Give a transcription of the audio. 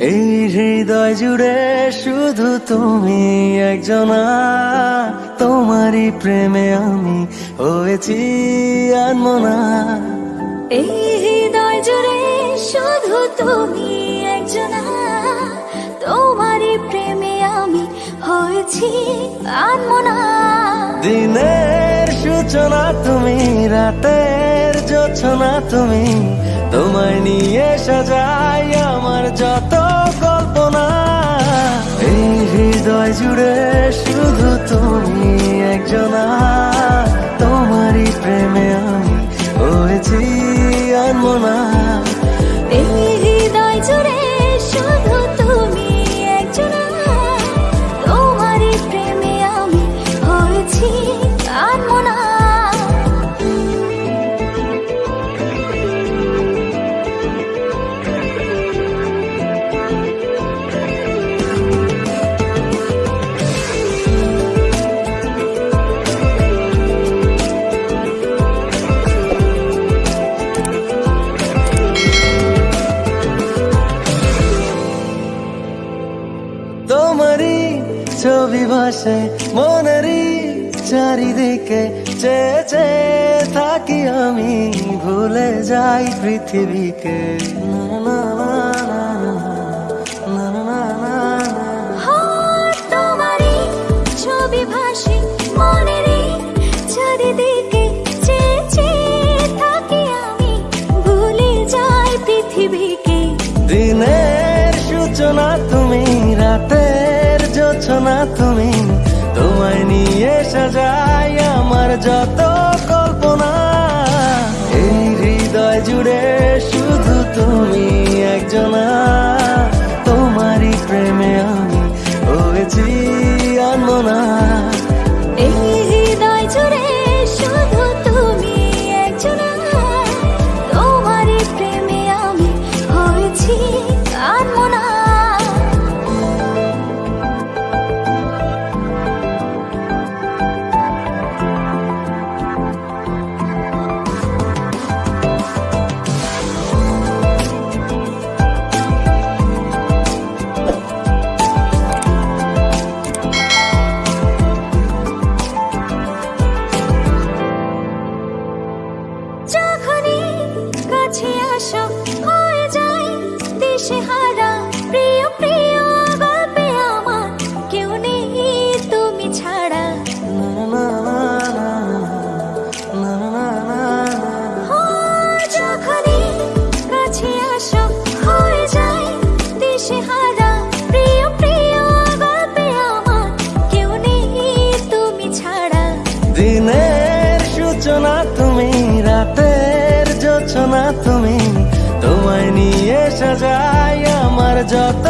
এই হৃদয় জুড়ে শুধু তুমি একজনা। তোমারই প্রেমে আমি হয়েছি আনমনা। এই হৃদয় জুড়ে শুধু তুমি একজনা। তোমারই প্রেমে আমি হয়েছি আনমনা। দিনের সূচনা তুমি রাতের যোছনা তুমি। তোমায় নিয়ে সাজাই আমার যত জুড়ে তোমারই ছবি ভাসে মনেরই চারিদিকে চেয়ে চেয়ে থাকি আমি ভুলে যাই পৃথিবীকে। না, না, তুমি রাতের যোছনা তুমি তোমায় নিয়ে সাজাই আমার যত দিনের সূচনা তুমি রাতের যোচনা তুমি তোমায় নিয়ে সাজাই আমার যত